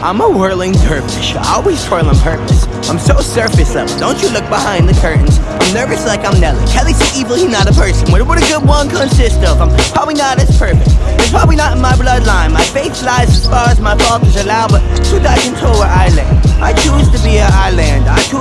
I'm a whirling dervish, I always twirl on purpose. I'm so surface level, don't you look behind the curtains. I'm nervous like I'm Nelly. Kelly's so evil, he not a person. What would a good one consist of? I'm probably not as perfect. It's probably not in my bloodline. My faith lies as far as my fault is allowed, but who I control where I land? I choose to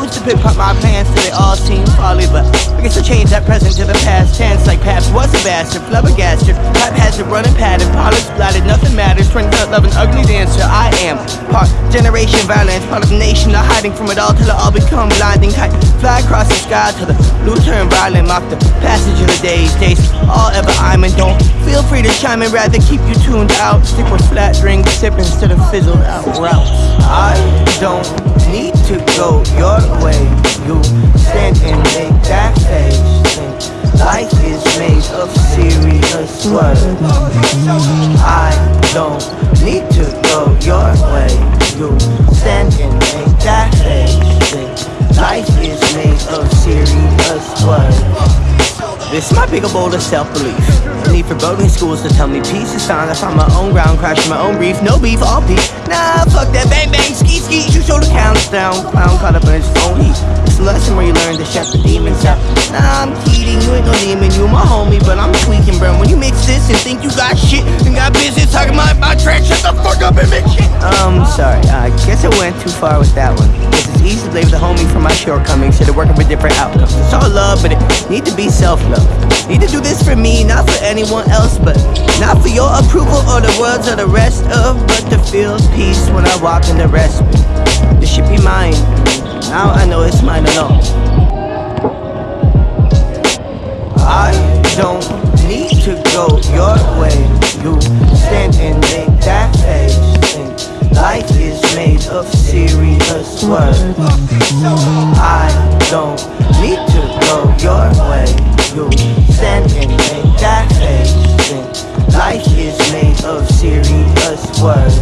I choose to pick up my plans till they all seem folly, but I guess I change that present to the past tense. Like Paps was a bastard, flabbergasted. Pap has a running pattern, polish splattered, nothing matters. To love an ugly dancer. I am part generation violence, part of the nation. Not hiding from it all till it all become blinding. Kite fly across the sky till the blue turn violent. Mock the passage of the days, days all ever I'm in. Don't feel free to chime in, rather keep you tuned out. Stick with flat drink sipping instead of fizzled out routes. I don't need to go your way. You stand and make that face. Life is made of serious words. I don't need to go your way. You stand This my a bowl of self-belief. Need for boating schools to tell me peace is fine. I find my own ground, crashing my own reef. No beef, all peace. Nah, fuck that bang bang, ski ski. You show the counts down. Clown caught up in his own heat. It's a lesson where you learn to shut the demons out. Nah, I'm kidding, you ain't no demon, you my homie, but I'm tweaking, bro. When you mix this and think you got shit and got business talking about my trash, shut the fuck up and make shit. Um, sorry, I guess I went too far with that one. It's easy to blame the homie for my shortcomings. Should've working for different outcomes. It's all love, but it need to be self-love. Need to do this for me, not for anyone else, but not for your approval or the words of the rest of, but to feel peace when I walk in the respite. This should be mine. Now I know it's mine alone. I don't need to go your way. You stand and make that face. I don't need to go your way. You stand and make that face Life is made of serious words.